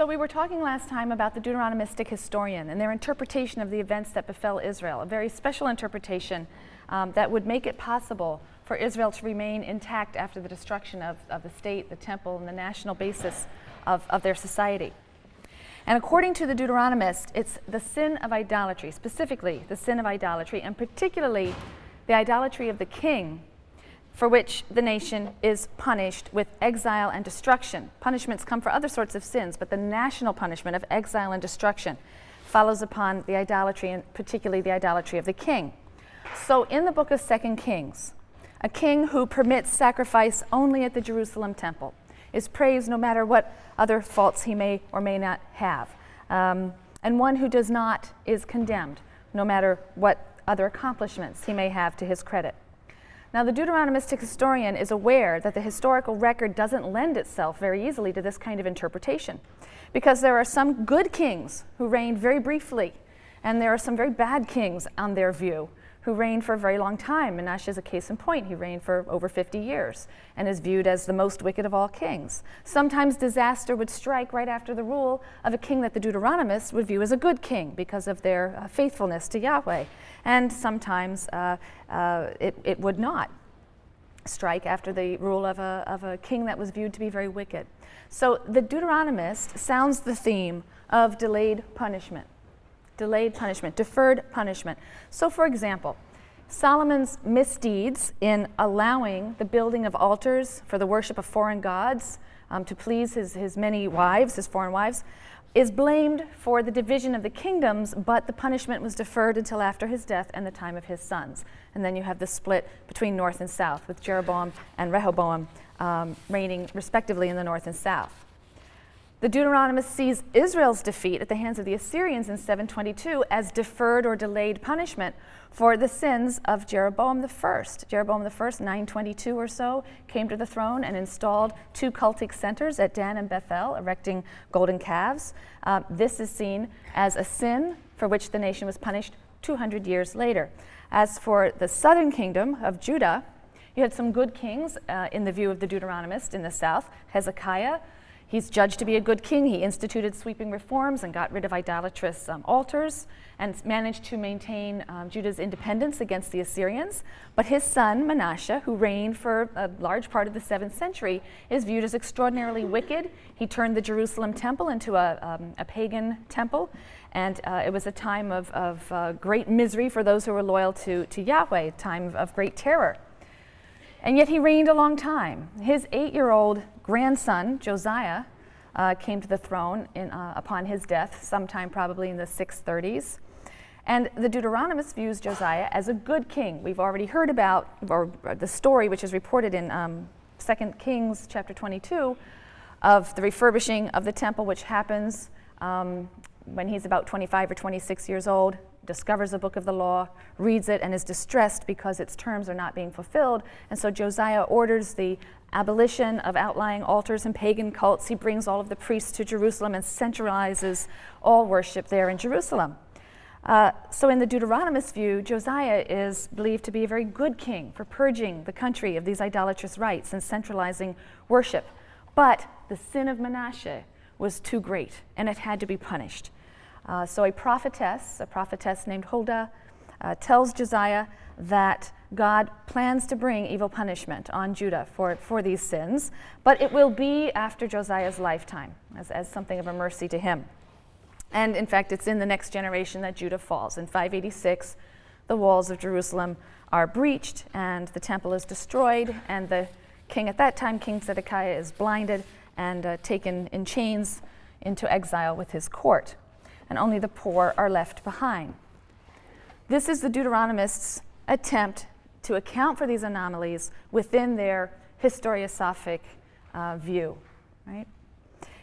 So we were talking last time about the Deuteronomistic historian and their interpretation of the events that befell Israel, a very special interpretation um, that would make it possible for Israel to remain intact after the destruction of, of the state, the temple, and the national basis of, of their society. And according to the Deuteronomist, it's the sin of idolatry, specifically the sin of idolatry, and particularly the idolatry of the king, for which the nation is punished with exile and destruction. Punishments come for other sorts of sins, but the national punishment of exile and destruction follows upon the idolatry, and particularly the idolatry of the king. So in the book of Second Kings, a king who permits sacrifice only at the Jerusalem temple is praised no matter what other faults he may or may not have. Um, and one who does not is condemned, no matter what other accomplishments he may have to his credit. Now, the Deuteronomistic historian is aware that the historical record doesn't lend itself very easily to this kind of interpretation, because there are some good kings who reigned very briefly, and there are some very bad kings on their view who reigned for a very long time. Menashe is a case in point. He reigned for over 50 years and is viewed as the most wicked of all kings. Sometimes disaster would strike right after the rule of a king that the Deuteronomists would view as a good king because of their uh, faithfulness to Yahweh. And sometimes uh, uh, it, it would not strike after the rule of a, of a king that was viewed to be very wicked. So the Deuteronomist sounds the theme of delayed punishment delayed punishment, deferred punishment. So, for example, Solomon's misdeeds in allowing the building of altars for the worship of foreign gods um, to please his, his many wives, his foreign wives, is blamed for the division of the kingdoms, but the punishment was deferred until after his death and the time of his sons. And then you have the split between north and south, with Jeroboam and Rehoboam um, reigning respectively in the north and south. The Deuteronomist sees Israel's defeat at the hands of the Assyrians in 722 as deferred or delayed punishment for the sins of Jeroboam I. Jeroboam I, 922 or so, came to the throne and installed two cultic centers at Dan and Bethel, erecting golden calves. Uh, this is seen as a sin for which the nation was punished 200 years later. As for the southern kingdom of Judah, you had some good kings uh, in the view of the Deuteronomist in the south. Hezekiah, He's judged to be a good king. He instituted sweeping reforms and got rid of idolatrous um, altars and managed to maintain um, Judah's independence against the Assyrians. But his son, Manasseh, who reigned for a large part of the 7th century, is viewed as extraordinarily wicked. He turned the Jerusalem temple into a, um, a pagan temple, and uh, it was a time of, of uh, great misery for those who were loyal to, to Yahweh, a time of, of great terror. And yet he reigned a long time. His eight year old grandson, Josiah, uh, came to the throne in, uh, upon his death, sometime probably in the 630s. And the Deuteronomist views Josiah as a good king. We've already heard about, or, or the story which is reported in um, 2 Kings chapter 22, of the refurbishing of the temple, which happens um, when he's about 25 or 26 years old discovers a book of the law, reads it, and is distressed because its terms are not being fulfilled. And so Josiah orders the abolition of outlying altars and pagan cults. He brings all of the priests to Jerusalem and centralizes all worship there in Jerusalem. Uh, so, in the Deuteronomist view, Josiah is believed to be a very good king for purging the country of these idolatrous rites and centralizing worship. But the sin of Manasseh was too great, and it had to be punished. Uh, so a prophetess, a prophetess named Huldah, uh, tells Josiah that God plans to bring evil punishment on Judah for, for these sins, but it will be after Josiah's lifetime as, as something of a mercy to him. And in fact, it's in the next generation that Judah falls. In 586, the walls of Jerusalem are breached and the temple is destroyed, and the king at that time, King Zedekiah, is blinded and uh, taken in chains into exile with his court and only the poor are left behind. This is the Deuteronomists' attempt to account for these anomalies within their historiosophic uh, view, right?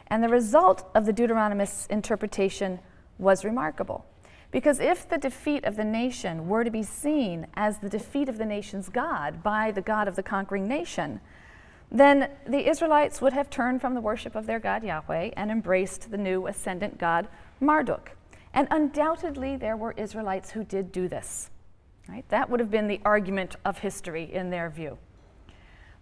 And the result of the Deuteronomists' interpretation was remarkable. Because if the defeat of the nation were to be seen as the defeat of the nation's God by the God of the conquering nation, then the Israelites would have turned from the worship of their God Yahweh and embraced the new ascendant God Marduk. And undoubtedly, there were Israelites who did do this. Right? That would have been the argument of history in their view.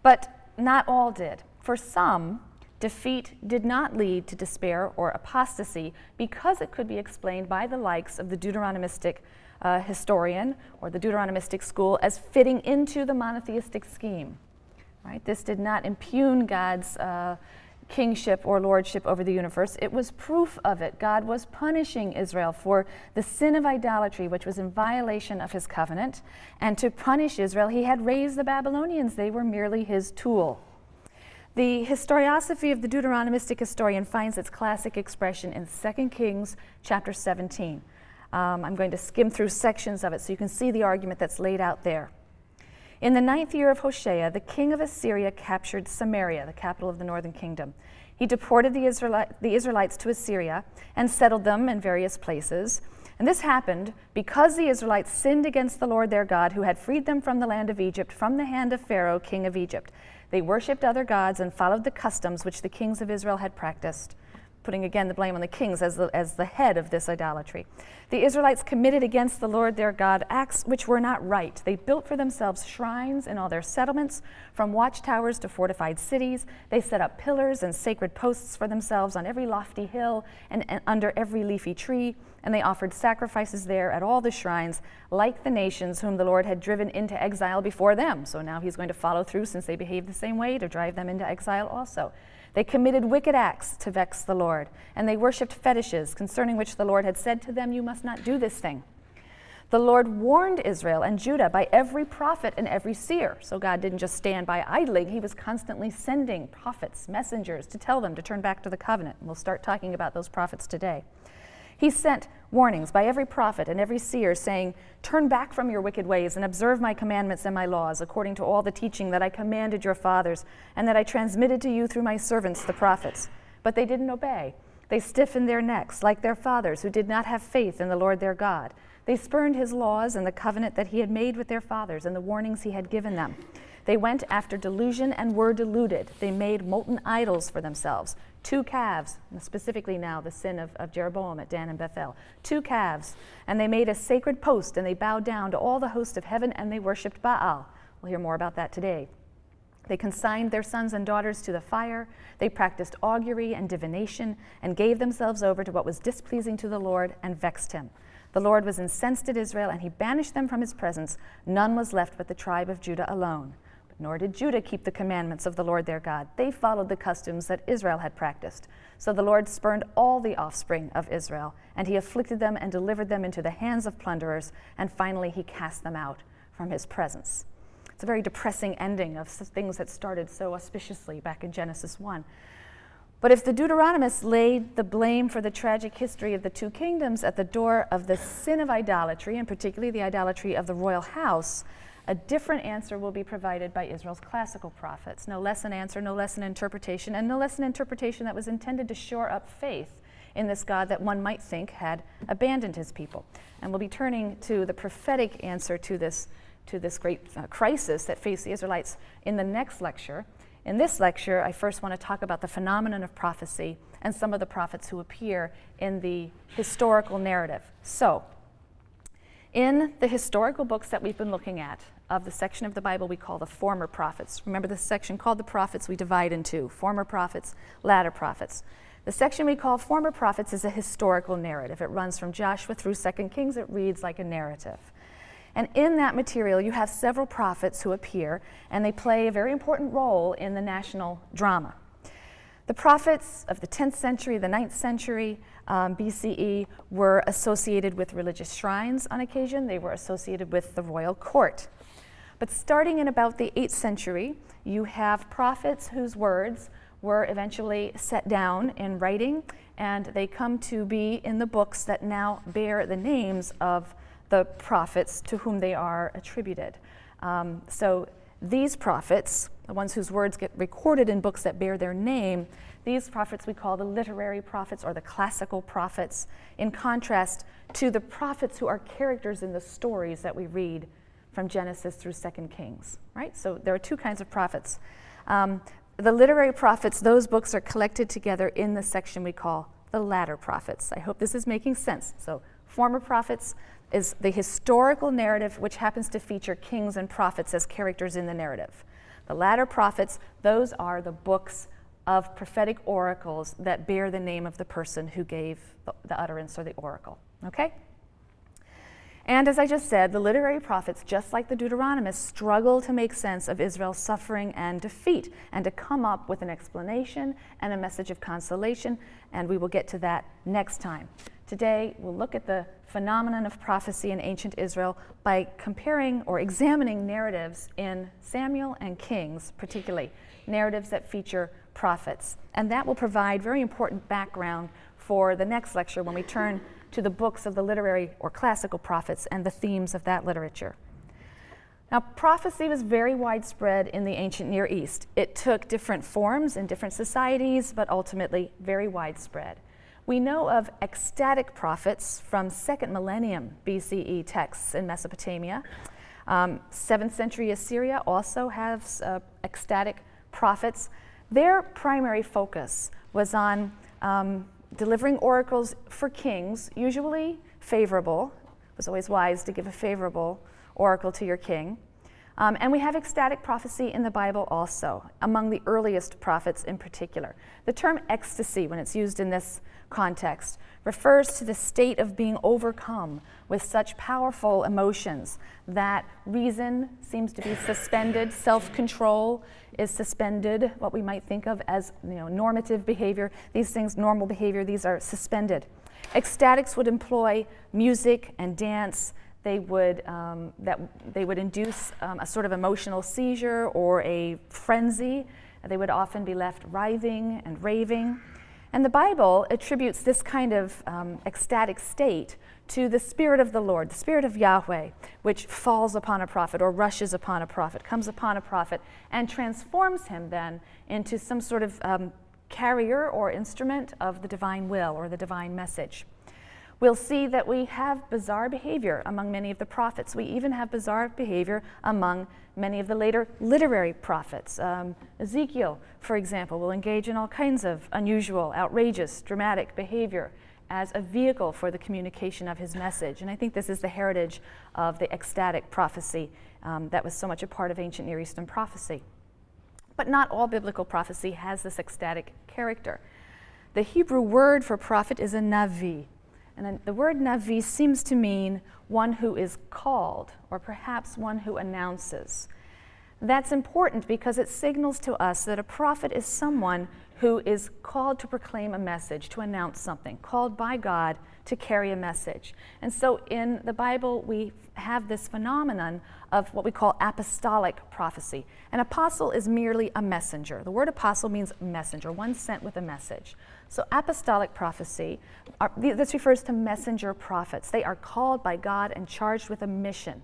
But not all did. For some, Defeat did not lead to despair or apostasy because it could be explained by the likes of the Deuteronomistic uh, historian or the Deuteronomistic school as fitting into the monotheistic scheme. Right? This did not impugn God's uh, kingship or lordship over the universe. It was proof of it. God was punishing Israel for the sin of idolatry, which was in violation of his covenant. And to punish Israel, he had raised the Babylonians. They were merely his tool. The historiosophy of the Deuteronomistic historian finds its classic expression in 2 Kings chapter 17. Um, I'm going to skim through sections of it so you can see the argument that's laid out there. In the ninth year of Hoshea, the king of Assyria captured Samaria, the capital of the northern kingdom. He deported the, the Israelites to Assyria and settled them in various places. And this happened because the Israelites sinned against the Lord their God, who had freed them from the land of Egypt, from the hand of Pharaoh, king of Egypt. They worshipped other gods and followed the customs which the kings of Israel had practiced putting again the blame on the kings as the, as the head of this idolatry. The Israelites committed against the Lord their God acts which were not right. They built for themselves shrines in all their settlements, from watchtowers to fortified cities. They set up pillars and sacred posts for themselves on every lofty hill and, and under every leafy tree. And they offered sacrifices there at all the shrines, like the nations whom the Lord had driven into exile before them. So now he's going to follow through since they behaved the same way to drive them into exile also. They committed wicked acts to vex the Lord, and they worshipped fetishes concerning which the Lord had said to them, You must not do this thing. The Lord warned Israel and Judah by every prophet and every seer. So God didn't just stand by idling, He was constantly sending prophets, messengers to tell them to turn back to the covenant. And we'll start talking about those prophets today. He sent warnings by every prophet and every seer, saying, Turn back from your wicked ways and observe my commandments and my laws, according to all the teaching that I commanded your fathers, and that I transmitted to you through my servants, the prophets. But they didn't obey. They stiffened their necks, like their fathers, who did not have faith in the Lord their God. They spurned his laws and the covenant that he had made with their fathers and the warnings he had given them. They went after delusion and were deluded. They made molten idols for themselves, two calves, specifically now the sin of, of Jeroboam at Dan and Bethel, two calves. And they made a sacred post and they bowed down to all the host of heaven and they worshiped Baal. We'll hear more about that today. They consigned their sons and daughters to the fire. They practiced augury and divination and gave themselves over to what was displeasing to the Lord and vexed him. The Lord was incensed at Israel and he banished them from his presence. None was left but the tribe of Judah alone. Nor did Judah keep the commandments of the Lord their God. They followed the customs that Israel had practiced. So the Lord spurned all the offspring of Israel, and he afflicted them and delivered them into the hands of plunderers, and finally he cast them out from his presence. It's a very depressing ending of things that started so auspiciously back in Genesis 1. But if the Deuteronomists laid the blame for the tragic history of the two kingdoms at the door of the sin of idolatry, and particularly the idolatry of the royal house, a different answer will be provided by Israel's classical prophets. No less an answer, no less an interpretation, and no less an interpretation that was intended to shore up faith in this God that one might think had abandoned his people. And we'll be turning to the prophetic answer to this, to this great uh, crisis that faced the Israelites in the next lecture. In this lecture, I first want to talk about the phenomenon of prophecy and some of the prophets who appear in the historical narrative. So, in the historical books that we've been looking at, of the section of the Bible we call the former prophets. Remember the section called the prophets we divide into former prophets, latter prophets. The section we call former prophets is a historical narrative. It runs from Joshua through 2 Kings. It reads like a narrative. And in that material, you have several prophets who appear, and they play a very important role in the national drama. The prophets of the 10th century, the 9th century um, BCE were associated with religious shrines on occasion. They were associated with the royal court. But starting in about the 8th century, you have prophets whose words were eventually set down in writing, and they come to be in the books that now bear the names of the prophets to whom they are attributed. Um, so these prophets, the ones whose words get recorded in books that bear their name, these prophets we call the literary prophets or the classical prophets, in contrast to the prophets who are characters in the stories that we read from Genesis through Second Kings, right? So there are two kinds of prophets. Um, the literary prophets, those books are collected together in the section we call the latter prophets. I hope this is making sense. So, former prophets is the historical narrative which happens to feature kings and prophets as characters in the narrative. The latter prophets, those are the books of prophetic oracles that bear the name of the person who gave the, the utterance or the oracle. Okay? And as I just said, the literary prophets, just like the Deuteronomists, struggle to make sense of Israel's suffering and defeat and to come up with an explanation and a message of consolation, and we will get to that next time. Today, we'll look at the phenomenon of prophecy in ancient Israel by comparing or examining narratives in Samuel and Kings, particularly narratives that feature prophets. And that will provide very important background for the next lecture when we turn to the books of the literary or classical prophets and the themes of that literature. Now, prophecy was very widespread in the ancient Near East. It took different forms in different societies, but ultimately very widespread. We know of ecstatic prophets from second millennium BCE texts in Mesopotamia. Um, 7th century Assyria also has uh, ecstatic prophets. Their primary focus was on um, delivering oracles for kings, usually favorable. It was always wise to give a favorable oracle to your king. Um, and we have ecstatic prophecy in the Bible also, among the earliest prophets in particular. The term ecstasy, when it's used in this context, refers to the state of being overcome with such powerful emotions that reason seems to be suspended, self control is suspended, what we might think of as you know, normative behavior. These things, normal behavior, these are suspended. Ecstatics would employ music and dance. They would, um, that, they would induce um, a sort of emotional seizure or a frenzy. They would often be left writhing and raving. And the Bible attributes this kind of um, ecstatic state to the Spirit of the Lord, the Spirit of Yahweh, which falls upon a prophet or rushes upon a prophet, comes upon a prophet, and transforms him then into some sort of um, carrier or instrument of the divine will or the divine message. We'll see that we have bizarre behavior among many of the prophets. We even have bizarre behavior among many of the later literary prophets. Um, Ezekiel, for example, will engage in all kinds of unusual, outrageous, dramatic behavior as a vehicle for the communication of his message. And I think this is the heritage of the ecstatic prophecy um, that was so much a part of ancient Near Eastern prophecy. But not all biblical prophecy has this ecstatic character. The Hebrew word for prophet is a navi. And the word navi seems to mean one who is called, or perhaps one who announces. That's important because it signals to us that a prophet is someone who is called to proclaim a message, to announce something, called by God to carry a message. And so in the Bible, we have this phenomenon of what we call apostolic prophecy. An apostle is merely a messenger. The word apostle means messenger, one sent with a message. So apostolic prophecy, are, this refers to messenger prophets. They are called by God and charged with a mission.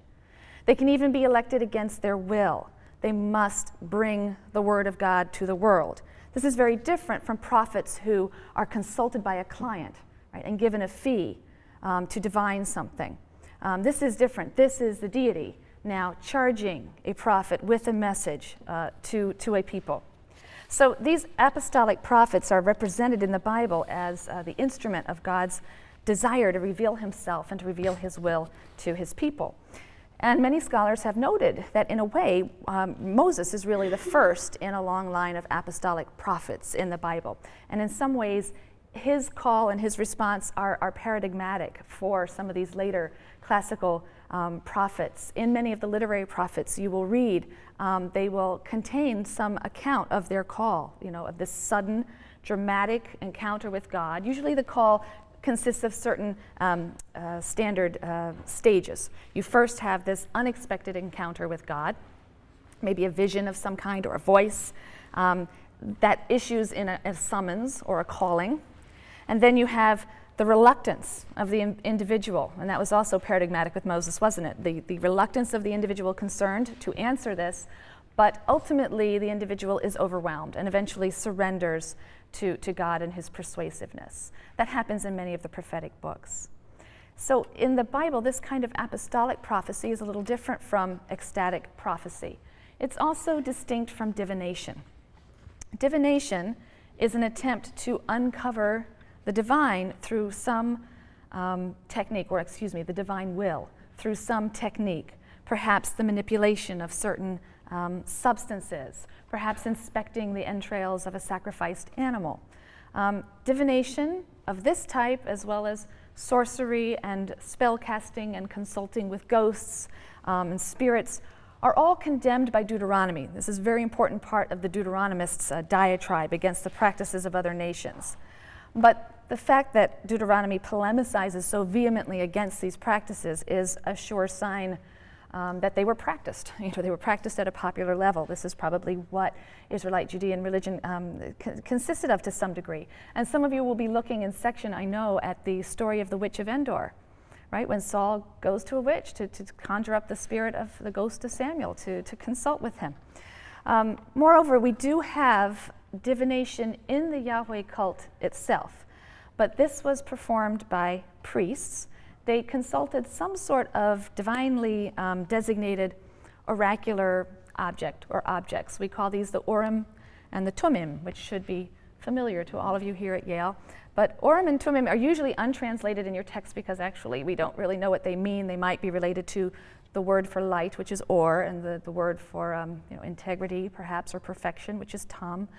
They can even be elected against their will. They must bring the word of God to the world. This is very different from prophets who are consulted by a client right, and given a fee um, to divine something. Um, this is different. This is the deity now charging a prophet with a message uh, to, to a people. So these apostolic prophets are represented in the Bible as uh, the instrument of God's desire to reveal himself and to reveal his will to his people. And many scholars have noted that, in a way, um, Moses is really the first in a long line of apostolic prophets in the Bible. And in some ways, his call and his response are, are paradigmatic for some of these later classical um, prophets. In many of the literary prophets you will read, um, they will contain some account of their call, you know, of this sudden, dramatic encounter with God. Usually the call consists of certain um, uh, standard uh, stages. You first have this unexpected encounter with God, maybe a vision of some kind or a voice um, that issues in a, a, summons or a calling. And then you have the reluctance of the in- individual, and that was also paradigmatic with Moses, wasn't it? The, the reluctance of the individual concerned to answer this, but ultimately the individual is overwhelmed and eventually surrenders to, to God and his persuasiveness. That happens in many of the prophetic books. So in the Bible, this kind of apostolic prophecy is a little different from ecstatic prophecy. It's also distinct from divination. Divination is an attempt to uncover the divine through some um, technique, or excuse me, the divine will, through some technique, perhaps the manipulation of certain um, substances, perhaps inspecting the entrails of a sacrificed animal. Um, divination of this type, as well as sorcery and spell casting and consulting with ghosts um, and spirits, are all condemned by Deuteronomy. This is a very important part of the Deuteronomists' uh, diatribe against the practices of other nations. But the fact that Deuteronomy polemicizes so vehemently against these practices is a sure sign um, that they were practiced. You know, they were practiced at a popular level. This is probably what Israelite Judean religion um, consisted of to some degree. And some of you will be looking in section, I know, at the story of the witch of Endor, right? When Saul goes to a witch to, to conjure up the spirit of the ghost of Samuel, to, to consult with him. Um, moreover, we do have divination in the Yahweh cult itself, but this was performed by priests they consulted some sort of divinely um, designated oracular object or objects. We call these the Urim and the Thummim, which should be familiar to all of you here at Yale. But Urim and Thummim are usually untranslated in your text because actually we don't really know what they mean. They might be related to the word for light, which is or, and the, the word for um, you know, integrity, perhaps, or perfection, which is tam.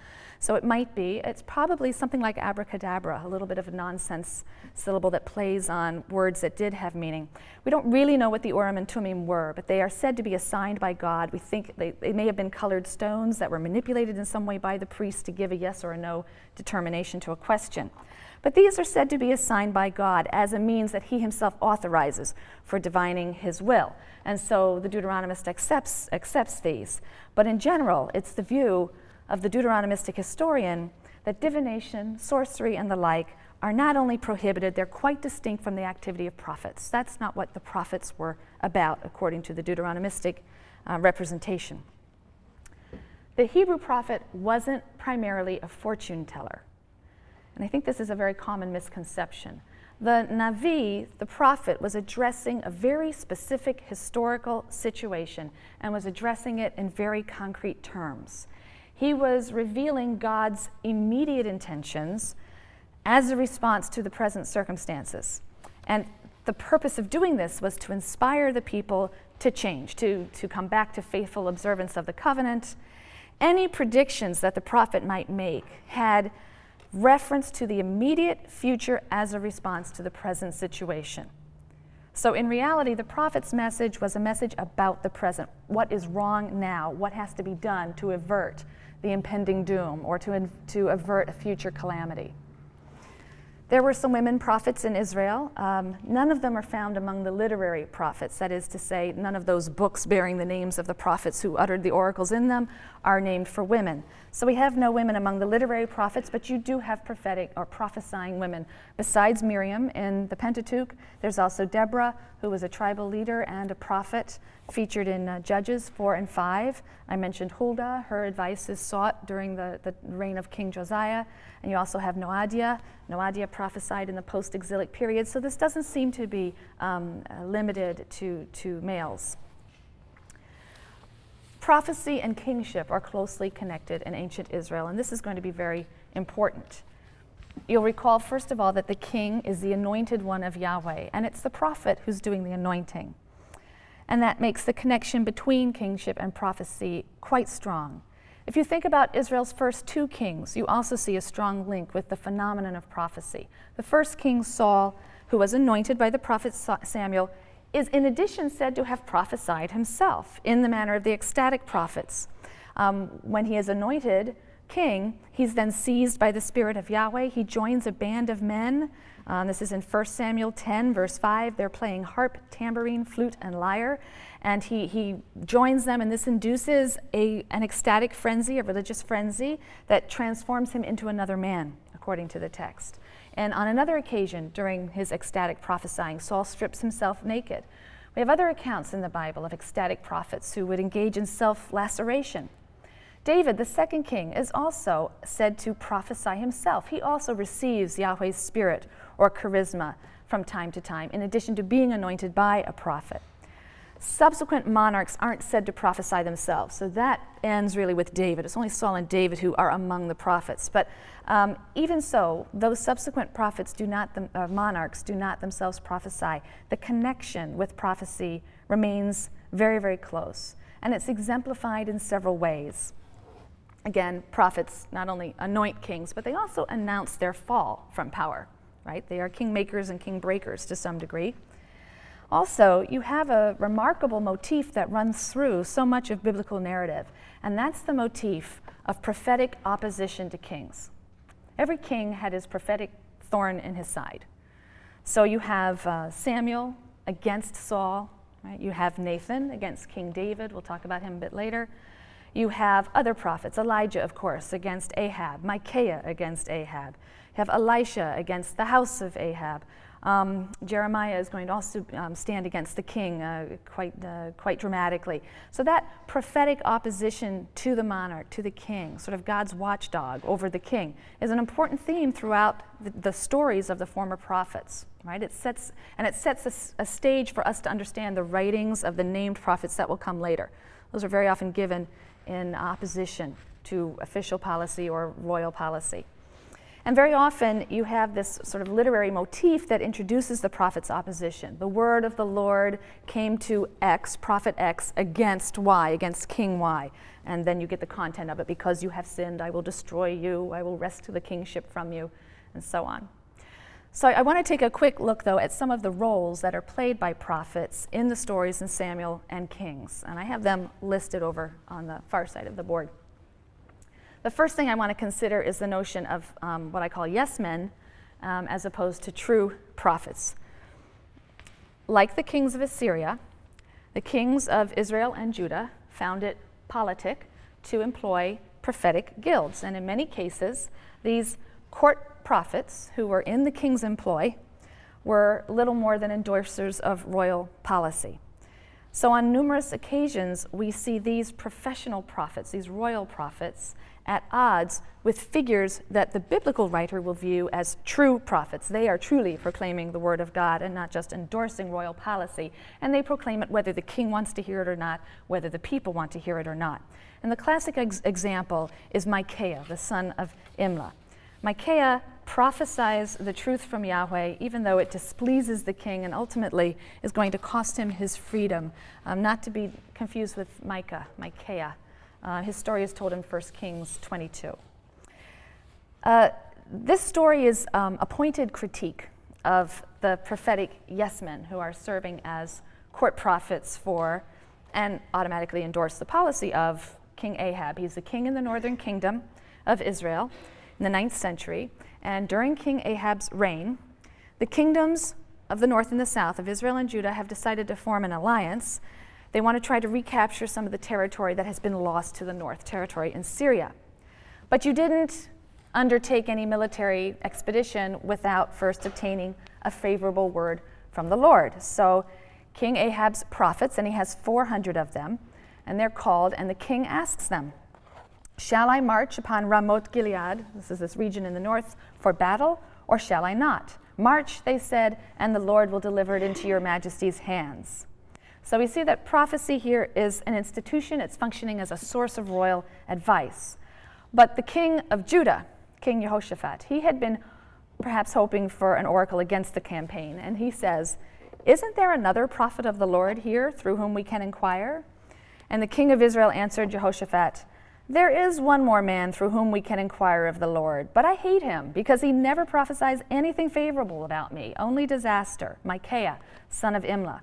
So it might be, it's probably something like abracadabra, a little bit of a nonsense syllable that plays on words that did have meaning. We don't really know what the Urim and Thummim were, but they are said to be assigned by God. We think they, they may have been colored stones that were manipulated in some way by the priest to give a yes or a no determination to a question. But these are said to be assigned by God as a means that he himself authorizes for divining his will. And so the Deuteronomist accepts, accepts these. But in general, it's the view of the Deuteronomistic historian that divination, sorcery, and the like are not only prohibited, they're quite distinct from the activity of prophets. That's not what the prophets were about, according to the Deuteronomistic uh, representation. The Hebrew prophet wasn't primarily a fortune teller. And I think this is a very common misconception. The Navi, the prophet, was addressing a very specific historical situation and was addressing it in very concrete terms. He was revealing God's immediate intentions as a response to the present circumstances. And the purpose of doing this was to inspire the people to change, to, to come back to faithful observance of the covenant. Any predictions that the prophet might make had reference to the immediate future as a response to the present situation. So, in reality, the prophet's message was a message about the present. What is wrong now? What has to be done to avert the impending doom or to, to avert a future calamity? There were some women prophets in Israel. Um, none of them are found among the literary prophets. That is to say, none of those books bearing the names of the prophets who uttered the oracles in them are named for women. So we have no women among the literary prophets, but you do have prophetic or prophesying women. Besides Miriam in the Pentateuch, there's also Deborah, who was a tribal leader and a prophet featured in uh, Judges 4 and 5. I mentioned Huldah. Her advice is sought during the, the reign of King Josiah. And you also have Noadiah. Noadiah prophesied in the post exilic period. So this doesn't seem to be um, uh, limited to, to males. Prophecy and kingship are closely connected in ancient Israel, and this is going to be very important. You'll recall, first of all, that the king is the anointed one of Yahweh, and it's the prophet who's doing the anointing. And that makes the connection between kingship and prophecy quite strong. If you think about Israel's first two kings, you also see a strong link with the phenomenon of prophecy. The first king, Saul, who was anointed by the prophet Samuel, is in addition said to have prophesied himself in the manner of the ecstatic prophets. Um, when he is anointed king, he's then seized by the Spirit of Yahweh. He joins a band of men. Um, this is in 1 Samuel 10, verse 5. They're playing harp, tambourine, flute, and lyre and he, he joins them, and this induces a, an ecstatic frenzy, a religious frenzy, that transforms him into another man, according to the text. And on another occasion, during his ecstatic prophesying, Saul strips himself naked. We have other accounts in the Bible of ecstatic prophets who would engage in self laceration. David, the second king, is also said to prophesy himself. He also receives Yahweh's spirit or charisma from time to time, in addition to being anointed by a prophet. Subsequent monarchs aren't said to prophesy themselves, so that ends really with David. It's only Saul and David who are among the prophets. But um, even so, those subsequent prophets do not, them, uh, monarchs do not themselves prophesy. The connection with prophecy remains very, very close. and it's exemplified in several ways. Again, prophets not only anoint kings, but they also announce their fall from power, right? They are kingmakers and king breakers to some degree. Also, you have a remarkable motif that runs through so much of biblical narrative, and that's the motif of prophetic opposition to kings. Every king had his prophetic thorn in his side. So you have uh, Samuel against Saul, right? You have Nathan against King David. We'll talk about him a bit later. You have other prophets, Elijah, of course, against Ahab, Micaiah against Ahab. You have Elisha against the house of Ahab. Um, Jeremiah is going to also um, stand against the king uh, quite, uh, quite dramatically. So, that prophetic opposition to the monarch, to the king, sort of God's watchdog over the king, is an important theme throughout the, the stories of the former prophets. Right? It sets, and it sets a, a stage for us to understand the writings of the named prophets that will come later. Those are very often given in opposition to official policy or royal policy. And very often you have this sort of literary motif that introduces the prophet's opposition. The word of the Lord came to X, prophet X, against Y, against King Y. And then you get the content of it because you have sinned, I will destroy you, I will wrest the kingship from you, and so on. So I want to take a quick look, though, at some of the roles that are played by prophets in the stories in Samuel and Kings. And I have them listed over on the far side of the board. The first thing I want to consider is the notion of um, what I call yes men um, as opposed to true prophets. Like the kings of Assyria, the kings of Israel and Judah found it politic to employ prophetic guilds. And in many cases, these court prophets who were in the king's employ were little more than endorsers of royal policy. So, on numerous occasions, we see these professional prophets, these royal prophets, at odds with figures that the biblical writer will view as true prophets. They are truly proclaiming the word of God and not just endorsing royal policy. And they proclaim it whether the king wants to hear it or not, whether the people want to hear it or not. And the classic ex- example is Micaiah, the son of Imlah. Micaiah prophesies the truth from Yahweh, even though it displeases the king and ultimately is going to cost him his freedom. Um, not to be confused with Micah, Micaiah. Uh, his story is told in 1 Kings 22. Uh, this story is um, a pointed critique of the prophetic yes men who are serving as court prophets for and automatically endorse the policy of King Ahab. He's the king in the northern kingdom of Israel in the ninth century. And during King Ahab's reign, the kingdoms of the north and the south of Israel and Judah have decided to form an alliance. They want to try to recapture some of the territory that has been lost to the north, territory in Syria. But you didn't undertake any military expedition without first obtaining a favorable word from the Lord. So King Ahab's prophets, and he has 400 of them, and they're called, and the king asks them, Shall I march upon Ramoth Gilead, this is this region in the north, for battle, or shall I not? March, they said, and the Lord will deliver it into your majesty's hands. So we see that prophecy here is an institution, it's functioning as a source of royal advice. But the king of Judah, King Jehoshaphat, he had been perhaps hoping for an oracle against the campaign, and he says, Isn't there another prophet of the Lord here through whom we can inquire? And the king of Israel answered Jehoshaphat, there is one more man through whom we can inquire of the Lord, but I hate him because he never prophesies anything favorable about me, only disaster. Micaiah, son of Imlah.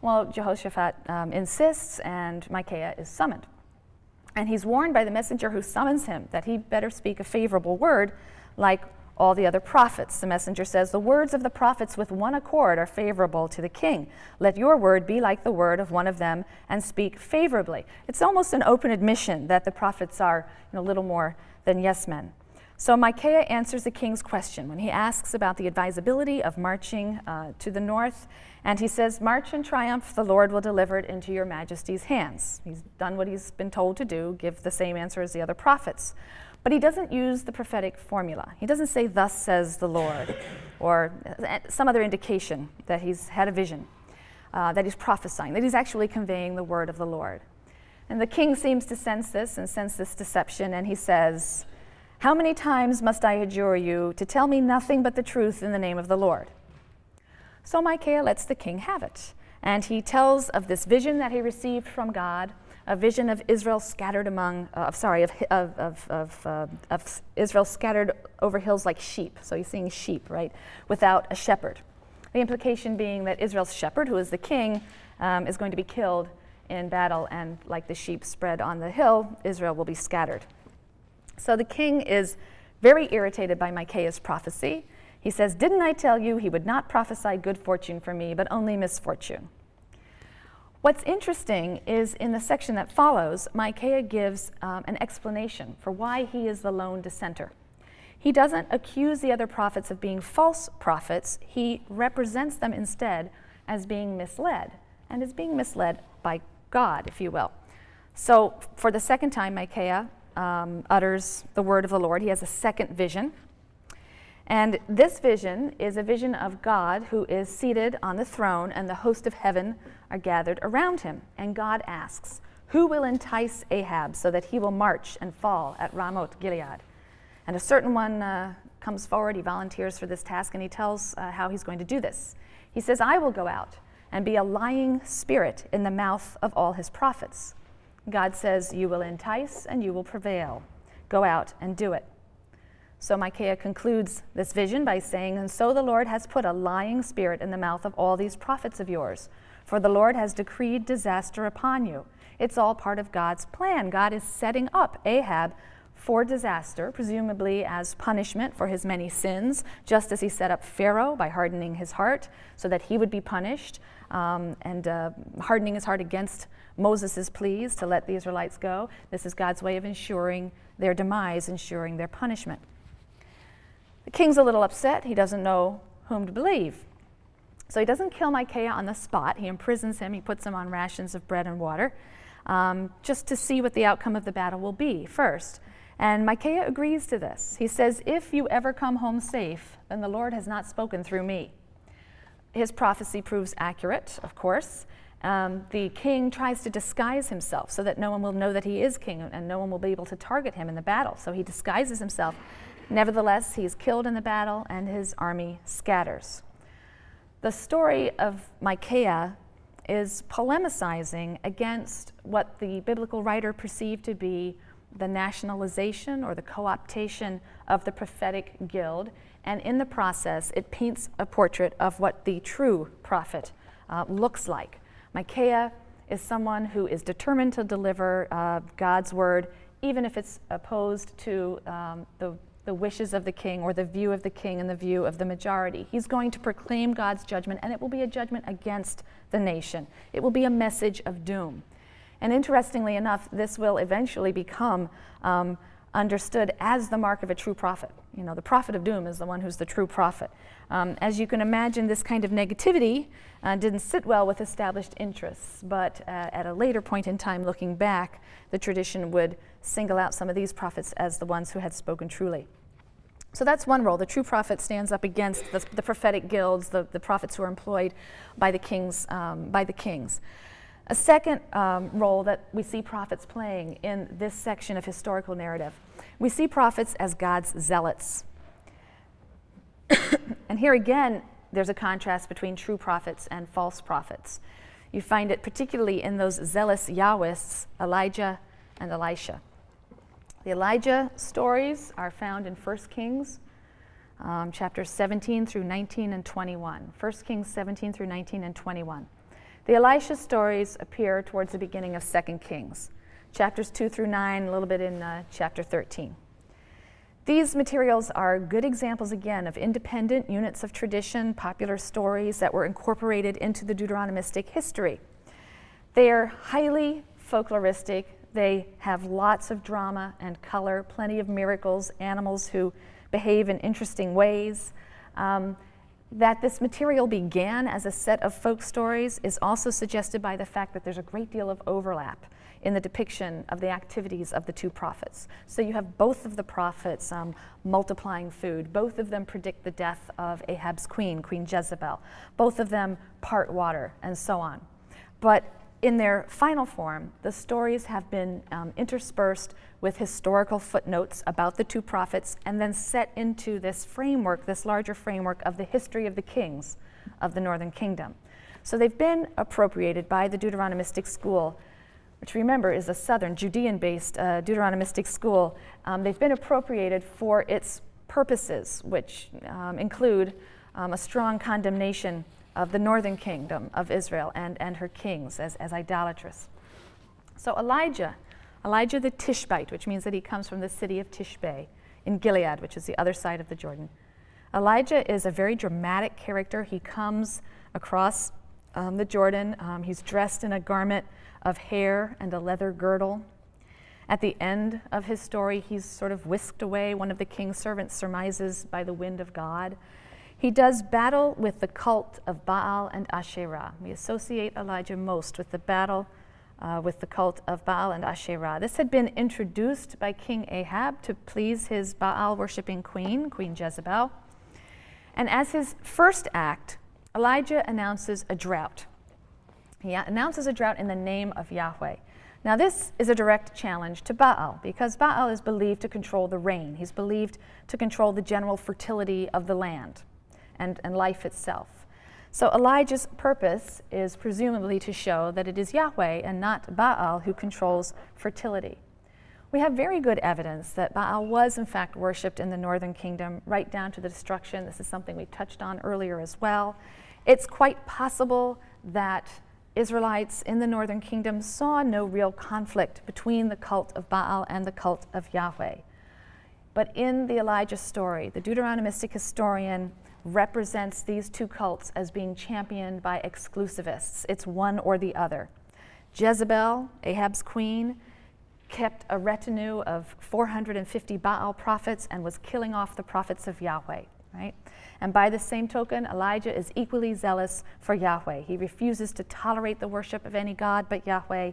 Well, Jehoshaphat um, insists, and Micaiah is summoned. And he's warned by the messenger who summons him that he better speak a favorable word, like all the other prophets. The messenger says, The words of the prophets with one accord are favorable to the king. Let your word be like the word of one of them and speak favorably. It's almost an open admission that the prophets are you know, a little more than yes men. So Micaiah answers the king's question when he asks about the advisability of marching uh, to the north. And he says, March in triumph, the Lord will deliver it into your majesty's hands. He's done what he's been told to do, give the same answer as the other prophets. But he doesn't use the prophetic formula. He doesn't say, Thus says the Lord, or some other indication that he's had a vision, uh, that he's prophesying, that he's actually conveying the word of the Lord. And the king seems to sense this and sense this deception, and he says, How many times must I adjure you to tell me nothing but the truth in the name of the Lord? So Micaiah lets the king have it. And he tells of this vision that he received from God, a vision of Israel scattered among, uh, sorry, of, of, of, of, uh, of Israel scattered over hills like sheep. So he's seeing sheep, right, without a shepherd. The implication being that Israel's shepherd, who is the king, um, is going to be killed in battle, and like the sheep spread on the hill, Israel will be scattered. So the king is very irritated by Micaiah's prophecy. He says, Didn't I tell you he would not prophesy good fortune for me, but only misfortune? What's interesting is in the section that follows, Micaiah gives um, an explanation for why he is the lone dissenter. He doesn't accuse the other prophets of being false prophets, he represents them instead as being misled, and as being misled by God, if you will. So, for the second time, Micaiah um, utters the word of the Lord. He has a second vision. And this vision is a vision of God who is seated on the throne, and the host of heaven are gathered around him. And God asks, Who will entice Ahab so that he will march and fall at Ramoth Gilead? And a certain one uh, comes forward, he volunteers for this task, and he tells uh, how he's going to do this. He says, I will go out and be a lying spirit in the mouth of all his prophets. God says, You will entice and you will prevail. Go out and do it. So Micaiah concludes this vision by saying, And so the Lord has put a lying spirit in the mouth of all these prophets of yours, for the Lord has decreed disaster upon you. It's all part of God's plan. God is setting up Ahab for disaster, presumably as punishment for his many sins, just as he set up Pharaoh by hardening his heart so that he would be punished um, and uh, hardening his heart against Moses' pleas to let the Israelites go. This is God's way of ensuring their demise, ensuring their punishment. The king's a little upset. He doesn't know whom to believe. So he doesn't kill Micaiah on the spot. He imprisons him, he puts him on rations of bread and water, um, just to see what the outcome of the battle will be first. And Micaiah agrees to this. He says, If you ever come home safe, then the Lord has not spoken through me. His prophecy proves accurate, of course. Um, the king tries to disguise himself so that no one will know that he is king and no one will be able to target him in the battle. So he disguises himself Nevertheless, he is killed in the battle and his army scatters. The story of Micaiah is polemicizing against what the biblical writer perceived to be the nationalization or the co optation of the prophetic guild, and in the process, it paints a portrait of what the true prophet uh, looks like. Micaiah is someone who is determined to deliver uh, God's word, even if it's opposed to um, the the wishes of the king or the view of the king and the view of the majority. He's going to proclaim God's judgment, and it will be a judgment against the nation. It will be a message of doom. And interestingly enough, this will eventually become um, understood as the mark of a true prophet. You know, the prophet of doom is the one who's the true prophet. Um, as you can imagine, this kind of negativity uh, didn't sit well with established interests, but uh, at a later point in time, looking back, the tradition would single out some of these prophets as the ones who had spoken truly. So that's one role. The true prophet stands up against the, the prophetic guilds, the, the prophets who are employed by the kings. Um, by the kings. A second um, role that we see prophets playing in this section of historical narrative, we see prophets as God's zealots. and here again, there's a contrast between true prophets and false prophets. You find it particularly in those zealous Yahwists, Elijah and Elisha. The Elijah stories are found in 1 Kings um, chapters 17 through 19 and 21. 1 Kings 17 through 19 and 21. The Elisha stories appear towards the beginning of 2 Kings, chapters 2 through 9, a little bit in uh, chapter 13. These materials are good examples, again, of independent units of tradition, popular stories that were incorporated into the Deuteronomistic history. They are highly folkloristic, they have lots of drama and color, plenty of miracles, animals who behave in interesting ways. Um, that this material began as a set of folk stories is also suggested by the fact that there's a great deal of overlap in the depiction of the activities of the two prophets. So you have both of the prophets um, multiplying food. Both of them predict the death of Ahab's queen, Queen Jezebel. Both of them part water, and so on. But in their final form, the stories have been um, interspersed with historical footnotes about the two prophets and then set into this framework, this larger framework of the history of the kings of the northern kingdom. So they've been appropriated by the Deuteronomistic school, which remember is a southern Judean based uh, Deuteronomistic school. Um, they've been appropriated for its purposes, which um, include um, a strong condemnation of the northern kingdom of Israel and, and her kings as, as idolatrous. So Elijah, Elijah the Tishbite, which means that he comes from the city of Tishbe in Gilead, which is the other side of the Jordan. Elijah is a very dramatic character. He comes across um, the Jordan. Um, he's dressed in a garment of hair and a leather girdle. At the end of his story, he's sort of whisked away. One of the king's servants surmises by the wind of God. He does battle with the cult of Baal and Asherah. We associate Elijah most with the battle uh, with the cult of Baal and Asherah. This had been introduced by King Ahab to please his Baal worshiping queen, Queen Jezebel. And as his first act, Elijah announces a drought. He announces a drought in the name of Yahweh. Now, this is a direct challenge to Baal because Baal is believed to control the rain. He's believed to control the general fertility of the land and, and life itself. So Elijah's purpose is presumably to show that it is Yahweh and not Baal who controls fertility. We have very good evidence that Baal was in fact worshipped in the northern kingdom right down to the destruction. This is something we touched on earlier as well. It's quite possible that Israelites in the northern kingdom saw no real conflict between the cult of Baal and the cult of Yahweh. But in the Elijah story, the Deuteronomistic historian represents these two cults as being championed by exclusivists. It's one or the other. Jezebel, Ahab's queen, kept a retinue of 450 Baal prophets and was killing off the prophets of Yahweh, right? And by the same token, Elijah is equally zealous for Yahweh. He refuses to tolerate the worship of any god but Yahweh.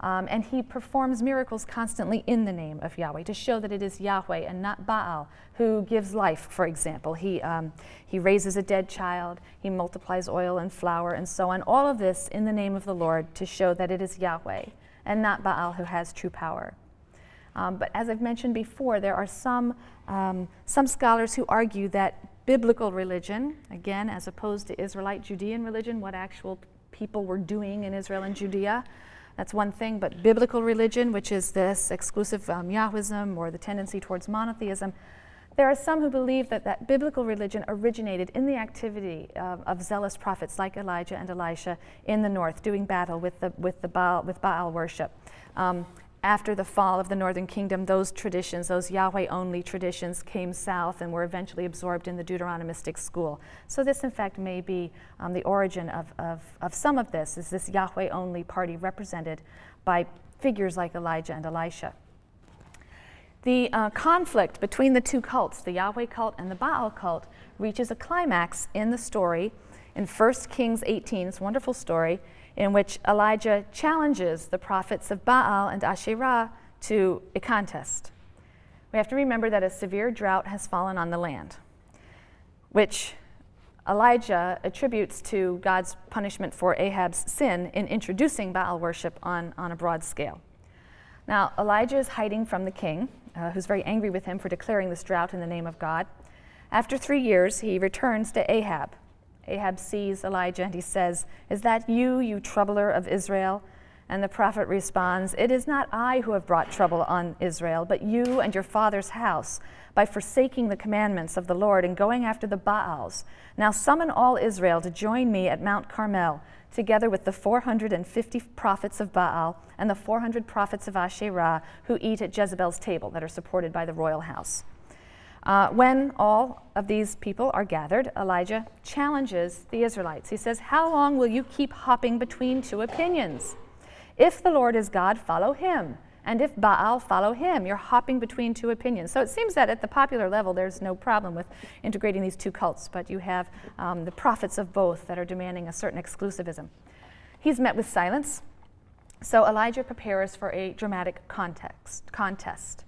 Um, and he performs miracles constantly in the name of Yahweh to show that it is Yahweh and not Baal who gives life, for example. He, um, he raises a dead child, he multiplies oil and flour, and so on. All of this in the name of the Lord to show that it is Yahweh and not Baal who has true power. Um, but as I've mentioned before, there are some, um, some scholars who argue that biblical religion, again, as opposed to Israelite Judean religion, what actual people were doing in Israel and Judea, that's one thing, but biblical religion, which is this exclusive um, Yahwism or the tendency towards monotheism, there are some who believe that that biblical religion originated in the activity of, of zealous prophets like Elijah and Elisha in the north, doing battle with the with the Baal with Baal worship. Um, after the fall of the northern kingdom, those traditions, those Yahweh only traditions, came south and were eventually absorbed in the Deuteronomistic school. So, this, in fact, may be um, the origin of, of, of some of this, is this Yahweh only party represented by figures like Elijah and Elisha. The uh, conflict between the two cults, the Yahweh cult and the Baal cult, reaches a climax in the story in 1 Kings 18. It's a wonderful story in which Elijah challenges the prophets of Baal and Asherah to a contest. We have to remember that a severe drought has fallen on the land, which Elijah attributes to God's punishment for Ahab's sin in introducing Baal worship on, on a broad scale. Now, Elijah is hiding from the king, uh, who's very angry with him for declaring this drought in the name of God. After three years, he returns to Ahab, Ahab sees Elijah and he says, Is that you, you troubler of Israel? And the prophet responds, It is not I who have brought trouble on Israel, but you and your father's house, by forsaking the commandments of the Lord and going after the Baals. Now summon all Israel to join me at Mount Carmel, together with the 450 prophets of Baal and the 400 prophets of Asherah who eat at Jezebel's table that are supported by the royal house. Uh, when all of these people are gathered, Elijah challenges the Israelites. He says, How long will you keep hopping between two opinions? If the Lord is God, follow him. And if Baal, follow him. You're hopping between two opinions. So it seems that at the popular level, there's no problem with integrating these two cults, but you have um, the prophets of both that are demanding a certain exclusivism. He's met with silence. So Elijah prepares for a dramatic context, contest.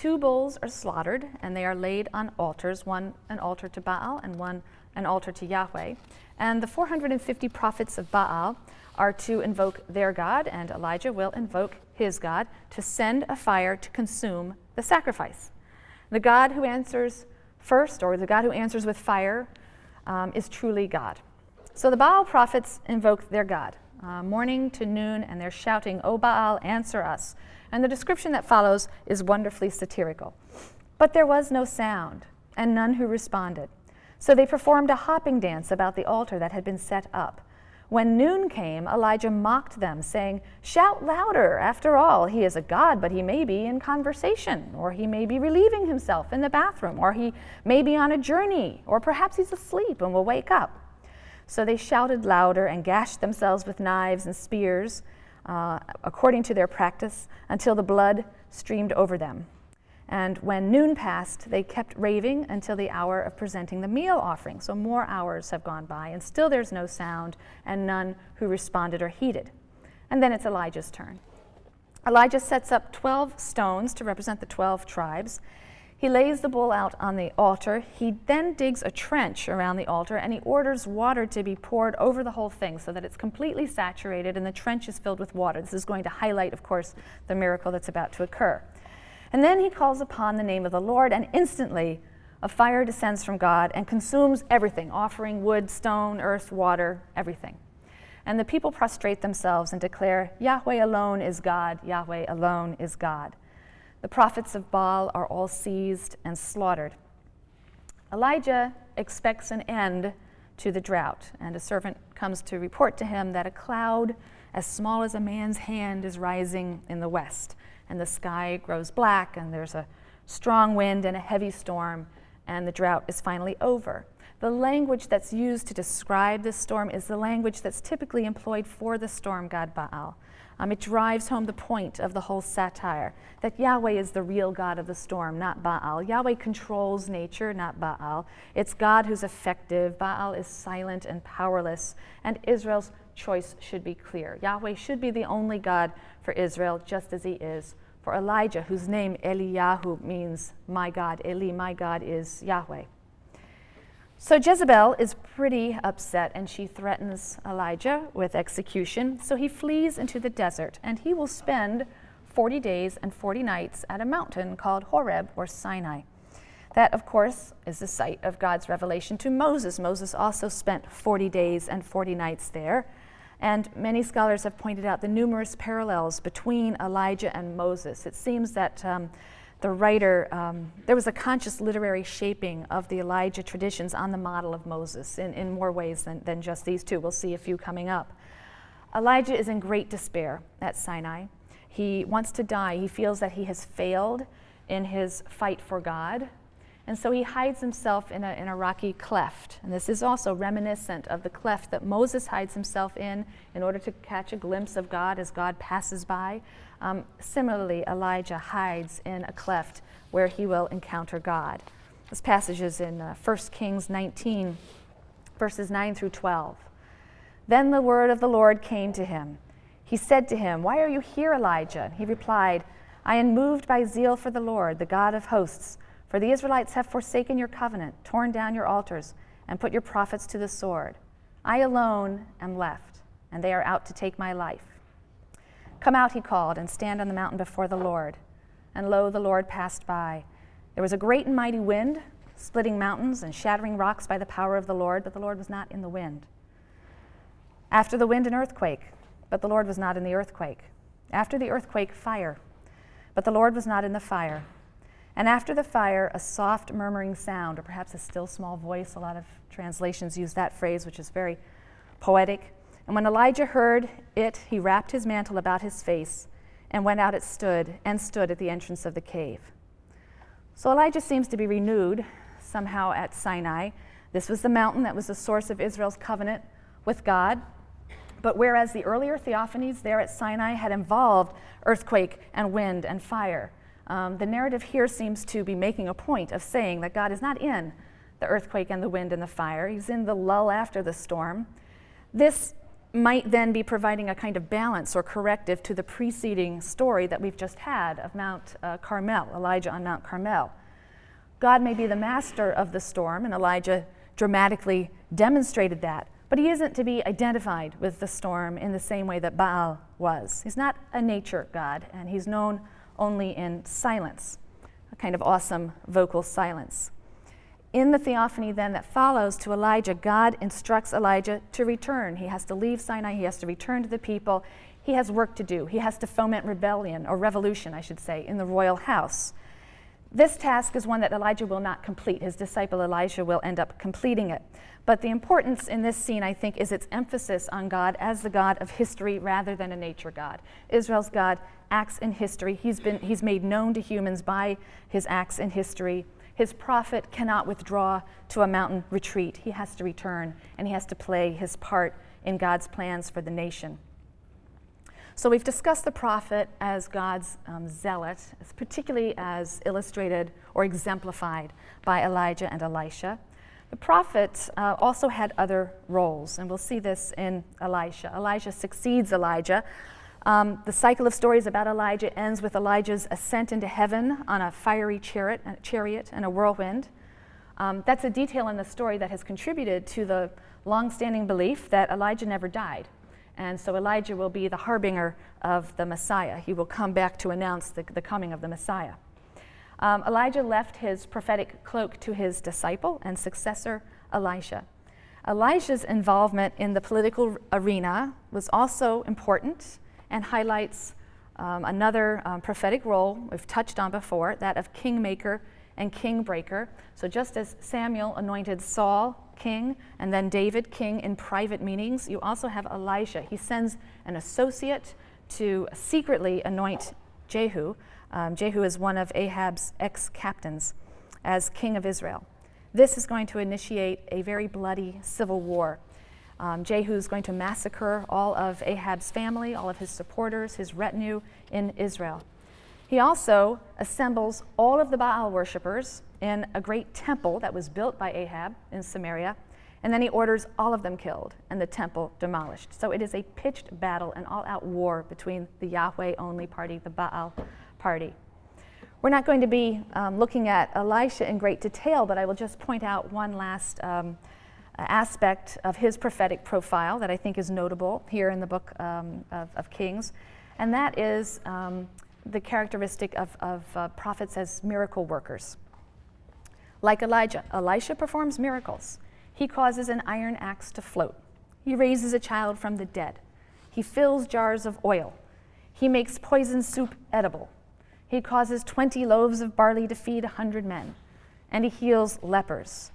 Two bulls are slaughtered and they are laid on altars, one an altar to Baal and one an altar to Yahweh. And the 450 prophets of Baal are to invoke their God, and Elijah will invoke his God to send a fire to consume the sacrifice. The God who answers first, or the God who answers with fire, um, is truly God. So the Baal prophets invoke their God, uh, morning to noon, and they're shouting, O Baal, answer us. And the description that follows is wonderfully satirical. But there was no sound, and none who responded. So they performed a hopping dance about the altar that had been set up. When noon came, Elijah mocked them, saying, Shout louder. After all, he is a god, but he may be in conversation, or he may be relieving himself in the bathroom, or he may be on a journey, or perhaps he's asleep and will wake up. So they shouted louder and gashed themselves with knives and spears, uh, according to their practice, until the blood streamed over them. And when noon passed, they kept raving until the hour of presenting the meal offering. So more hours have gone by, and still there's no sound, and none who responded or heeded. And then it's Elijah's turn. Elijah sets up 12 stones to represent the 12 tribes, he lays the bull out on the altar. He then digs a trench around the altar and he orders water to be poured over the whole thing so that it's completely saturated and the trench is filled with water. This is going to highlight, of course, the miracle that's about to occur. And then he calls upon the name of the Lord, and instantly a fire descends from God and consumes everything offering, wood, stone, earth, water, everything. And the people prostrate themselves and declare, Yahweh alone is God, Yahweh alone is God. The prophets of Baal are all seized and slaughtered. Elijah expects an end to the drought, and a servant comes to report to him that a cloud as small as a man's hand is rising in the west, and the sky grows black, and there's a strong wind and a heavy storm, and the drought is finally over. The language that's used to describe this storm is the language that's typically employed for the storm god Baal. Um, it drives home the point of the whole satire that Yahweh is the real God of the storm, not Baal. Yahweh controls nature, not Baal. It's God who's effective. Baal is silent and powerless, and Israel's choice should be clear. Yahweh should be the only God for Israel, just as he is for Elijah, whose name Eliyahu means my God. Eli, my God, is Yahweh. So Jezebel is pretty upset and she threatens Elijah with execution. So he flees into the desert and he will spend 40 days and 40 nights at a mountain called Horeb or Sinai. That, of course, is the site of God's revelation to Moses. Moses also spent 40 days and 40 nights there. And many scholars have pointed out the numerous parallels between Elijah and Moses. It seems that um, the writer, um, there was a conscious literary shaping of the Elijah traditions on the model of Moses in, in more ways than, than just these two. We'll see a few coming up. Elijah is in great despair at Sinai. He wants to die. He feels that he has failed in his fight for God. And so he hides himself in a, in a rocky cleft. And this is also reminiscent of the cleft that Moses hides himself in in order to catch a glimpse of God as God passes by. Um, similarly, Elijah hides in a cleft where he will encounter God. This passage is in uh, 1 Kings 19, verses 9 through 12. Then the word of the Lord came to him. He said to him, Why are you here, Elijah? He replied, I am moved by zeal for the Lord, the God of hosts. For the Israelites have forsaken your covenant, torn down your altars, and put your prophets to the sword. I alone am left, and they are out to take my life. Come out, he called, and stand on the mountain before the Lord. And lo, the Lord passed by. There was a great and mighty wind, splitting mountains and shattering rocks by the power of the Lord, but the Lord was not in the wind. After the wind, an earthquake, but the Lord was not in the earthquake. After the earthquake, fire, but the Lord was not in the fire. And after the fire, a soft murmuring sound, or perhaps a still small voice. A lot of translations use that phrase, which is very poetic. And when Elijah heard it, he wrapped his mantle about his face and went out and stood and stood at the entrance of the cave. So Elijah seems to be renewed somehow at Sinai. This was the mountain that was the source of Israel's covenant with God. But whereas the earlier theophanies there at Sinai had involved earthquake and wind and fire, um, the narrative here seems to be making a point of saying that God is not in the earthquake and the wind and the fire. He's in the lull after the storm. This might then be providing a kind of balance or corrective to the preceding story that we've just had of Mount uh, Carmel, Elijah on Mount Carmel. God may be the master of the storm, and Elijah dramatically demonstrated that, but he isn't to be identified with the storm in the same way that Baal was. He's not a nature God, and he's known only in silence, a kind of awesome vocal silence. In the theophany, then, that follows to Elijah, God instructs Elisha to return. He has to leave Sinai, he has to return to the people. He has work to do. He has to foment rebellion, or revolution, I should say, in the royal house. This task is one that Elijah will not complete. His disciple Elijah will end up completing it. But the importance in this scene, I think, is its emphasis on God as the God of history rather than a nature God. Israel's God acts in history. He's, been, he's made known to humans by his acts in history. His prophet cannot withdraw to a mountain retreat. He has to return, and he has to play his part in God's plans for the nation. So we've discussed the prophet as God's um, zealot, particularly as illustrated or exemplified by Elijah and Elisha. The prophet uh, also had other roles, and we'll see this in Elisha. Elijah succeeds Elijah. Um, the cycle of stories about Elijah ends with Elijah's ascent into heaven on a fiery chariot, a chariot and a whirlwind. Um, that's a detail in the story that has contributed to the long-standing belief that Elijah never died. And so Elijah will be the harbinger of the Messiah. He will come back to announce the, the coming of the Messiah. Um, Elijah left his prophetic cloak to his disciple and successor, Elisha. Elisha's involvement in the political arena was also important and highlights um, another um, prophetic role we've touched on before, that of kingmaker and kingbreaker. So just as Samuel anointed Saul king and then David king in private meetings, you also have Elisha. He sends an associate to secretly anoint Jehu. Um, Jehu is one of Ahab's ex captains as king of Israel. This is going to initiate a very bloody civil war. Um, Jehu is going to massacre all of Ahab's family, all of his supporters, his retinue in Israel. He also assembles all of the Baal worshippers in a great temple that was built by Ahab in Samaria, and then he orders all of them killed and the temple demolished. So it is a pitched battle, an all out war between the Yahweh only party, the Baal party. We're not going to be um, looking at Elisha in great detail, but I will just point out one last um, aspect of his prophetic profile that I think is notable here in the book um, of, of, Kings, and that is um, the characteristic of, of uh, prophets as miracle workers. Like Elijah, Elisha performs miracles. He causes an iron axe to float. He raises a child from the dead. He fills jars of oil. He makes poison soup edible. He causes 20 loaves of barley to feed a 100 men. And he heals lepers.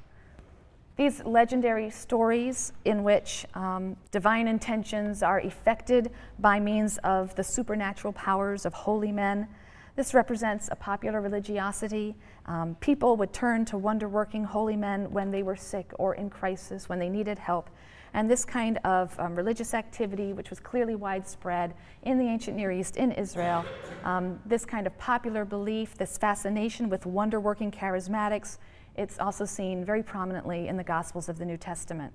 These legendary stories in which um, divine intentions are effected by means of the supernatural powers of holy men. This represents a popular religiosity. Um, people would turn to wonder working holy men when they were sick or in crisis, when they needed help. And this kind of um, religious activity, which was clearly widespread in the ancient Near East, in Israel, um, this kind of popular belief, this fascination with wonder working charismatics, it's also seen very prominently in the Gospels of the New Testament.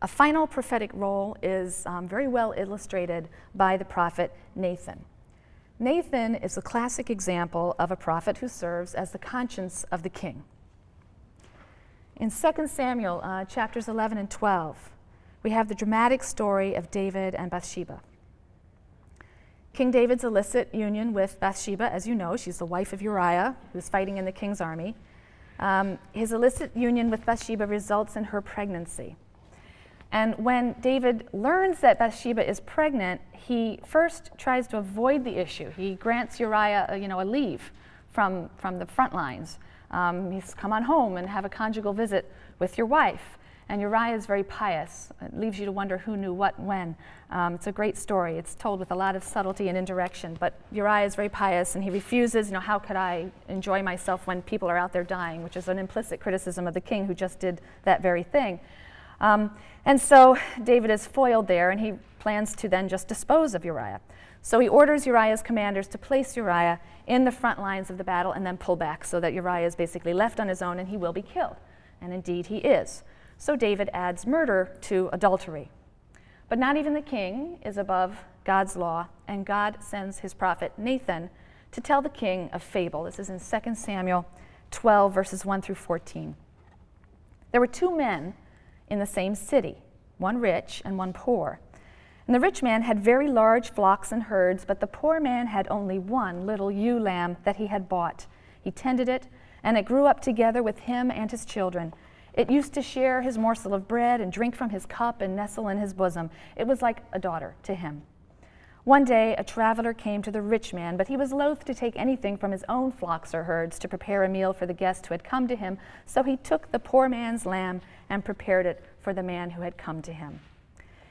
A final prophetic role is um, very well illustrated by the prophet Nathan. Nathan is a classic example of a prophet who serves as the conscience of the king. In 2 Samuel uh, chapters 11 and 12, we have the dramatic story of David and Bathsheba. King David's illicit union with Bathsheba, as you know, she's the wife of Uriah, who's fighting in the king's army. Um, his illicit union with Bathsheba results in her pregnancy. And when David learns that Bathsheba is pregnant, he first tries to avoid the issue. He grants Uriah, a, you know, a leave from, from the front lines. Um, he's come on home and have a conjugal visit with your wife. And Uriah is very pious. It leaves you to wonder who knew what when. Um, it's a great story. It's told with a lot of subtlety and indirection. But Uriah is very pious and he refuses, you know, how could I enjoy myself when people are out there dying, which is an implicit criticism of the king who just did that very thing. Um, and so David is foiled there and he plans to then just dispose of Uriah. So he orders Uriah's commanders to place Uriah in the front lines of the battle and then pull back so that Uriah is basically left on his own and he will be killed. And indeed he is. So David adds murder to adultery. But not even the king is above God's law, and God sends his prophet Nathan to tell the king a fable. This is in 2 Samuel 12, verses 1 through 14. There were two men in the same city, one rich and one poor. And the rich man had very large flocks and herds, but the poor man had only one little ewe lamb that he had bought. He tended it and it grew up together with him and his children. It used to share his morsel of bread and drink from his cup and nestle in his bosom. It was like a daughter to him. One day a traveler came to the rich man, but he was loath to take anything from his own flocks or herds to prepare a meal for the guest who had come to him, so he took the poor man's lamb and prepared it for the man who had come to him.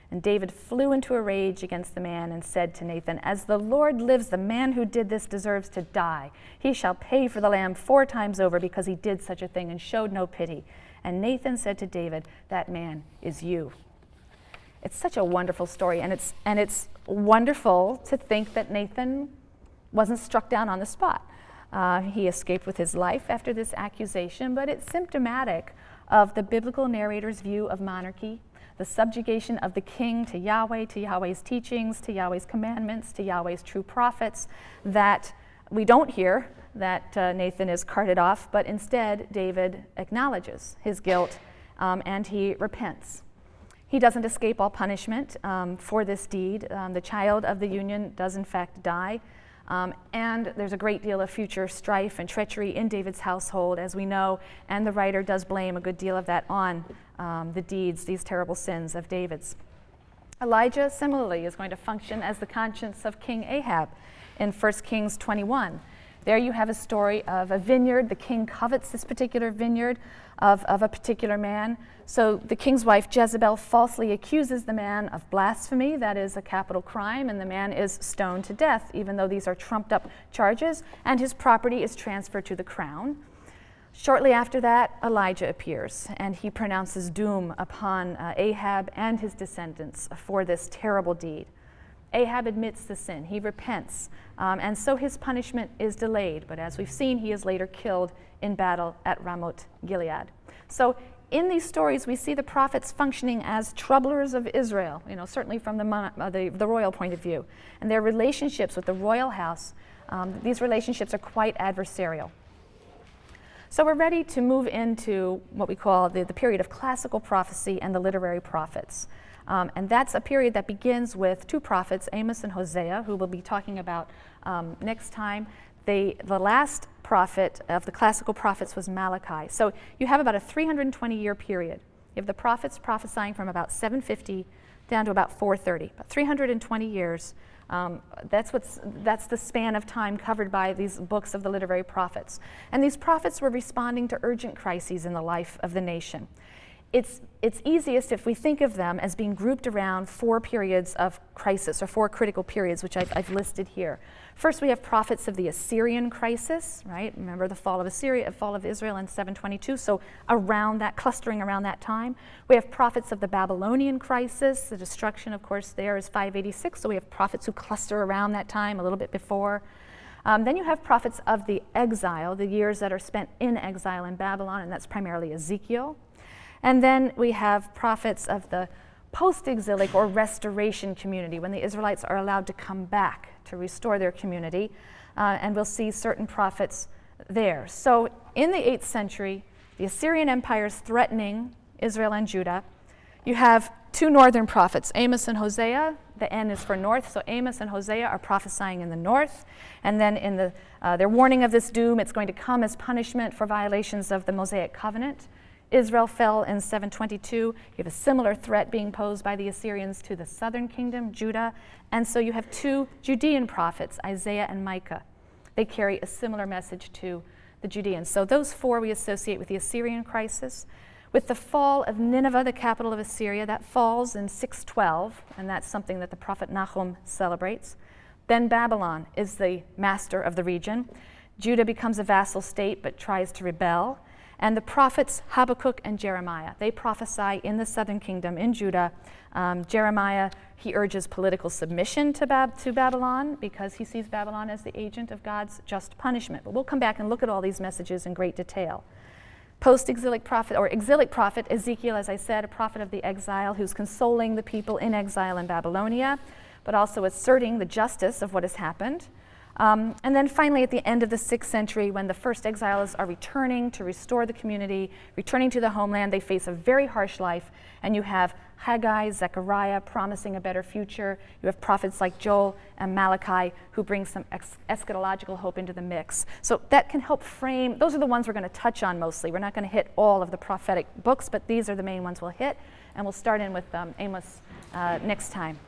And David flew into a rage against the man and said to Nathan, As the Lord lives, the man who did this deserves to die. He shall pay for the lamb four times over because he did such a thing and showed no pity. And Nathan said to David, That man is you. It's such a wonderful story, and it's, and it's wonderful to think that Nathan wasn't struck down on the spot. Uh, he escaped with his life after this accusation, but it's symptomatic of the biblical narrator's view of monarchy the subjugation of the king to Yahweh, to Yahweh's teachings, to Yahweh's commandments, to Yahweh's true prophets, that we don't hear that uh, Nathan is carted off, but instead David acknowledges his guilt um, and he repents. He doesn't escape all punishment um, for this deed. Um, the child of the union does, in fact, die. Um, and there's a great deal of future strife and treachery in David's household, as we know, and the writer does blame a good deal of that on um, the deeds, these terrible sins of David's. Elijah, similarly, is going to function as the conscience of King Ahab in 1 Kings 21. There you have a story of a vineyard. The king covets this particular vineyard of, of a particular man. So the king's wife, Jezebel, falsely accuses the man of blasphemy. That is a capital crime, and the man is stoned to death, even though these are trumped up charges, and his property is transferred to the crown. Shortly after that, Elijah appears, and he pronounces doom upon uh, Ahab and his descendants for this terrible deed. Ahab admits the sin, he repents, um, and so his punishment is delayed. But as we've seen, he is later killed in battle at Ramoth Gilead. So in these stories, we see the prophets functioning as troublers of Israel, you know, certainly from the, uh, the, the, royal point of view. And their relationships with the royal house, um, these relationships are quite adversarial. So we're ready to move into what we call the, the period of classical prophecy and the literary prophets. Um, and that's a period that begins with two prophets, Amos and Hosea, who we'll be talking about um, next time. They, the last prophet of the classical prophets was Malachi. So you have about a 320 year period. You have the prophets prophesying from about 750 down to about 430, about 320 years. Um, that's, what's, that's the span of time covered by these books of the literary prophets. And these prophets were responding to urgent crises in the life of the nation it's, it's easiest if we think of them as being grouped around four periods of crisis, or four critical periods, which I've, I've, listed here. First, we have prophets of the Assyrian crisis, right? Remember the fall of Assyria, fall of Israel in 722, so around that, clustering around that time. We have prophets of the Babylonian crisis. The destruction, of course, there is 586, so we have prophets who cluster around that time, a little bit before. Um, then you have prophets of the exile, the years that are spent in exile in Babylon, and that's primarily Ezekiel. And then we have prophets of the post exilic or restoration community, when the Israelites are allowed to come back to restore their community. Uh, and we'll see certain prophets there. So in the 8th century, the Assyrian Empire is threatening Israel and Judah. You have two northern prophets, Amos and Hosea. The N is for north, so Amos and Hosea are prophesying in the north. And then in the, uh, their warning of this doom, it's going to come as punishment for violations of the Mosaic covenant. Israel fell in 722. You have a similar threat being posed by the Assyrians to the southern kingdom, Judah. And so you have two Judean prophets, Isaiah and Micah. They carry a similar message to the Judeans. So those four we associate with the Assyrian crisis. With the fall of Nineveh, the capital of Assyria, that falls in 612, and that's something that the prophet Nahum celebrates. Then Babylon is the master of the region. Judah becomes a vassal state but tries to rebel and the prophets Habakkuk and Jeremiah. They prophesy in the southern kingdom in Judah. Um, Jeremiah, he urges political submission to, Bab- to Babylon because he sees Babylon as the agent of God's just punishment. But we'll come back and look at all these messages in great detail. Post exilic prophet, or exilic prophet, Ezekiel, as I said, a prophet of the exile who's consoling the people in exile in Babylonia, but also asserting the justice of what has happened. Um, and then finally, at the end of the sixth century, when the first exiles are returning to restore the community, returning to the homeland, they face a very harsh life, and you have Haggai, Zechariah, promising a better future. You have prophets like Joel and Malachi who bring some eschatological hope into the mix. So that can help frame, those are the ones we're going to touch on mostly. We're not going to hit all of the prophetic books, but these are the main ones we'll hit. And we'll start in with um, Amos uh, next time.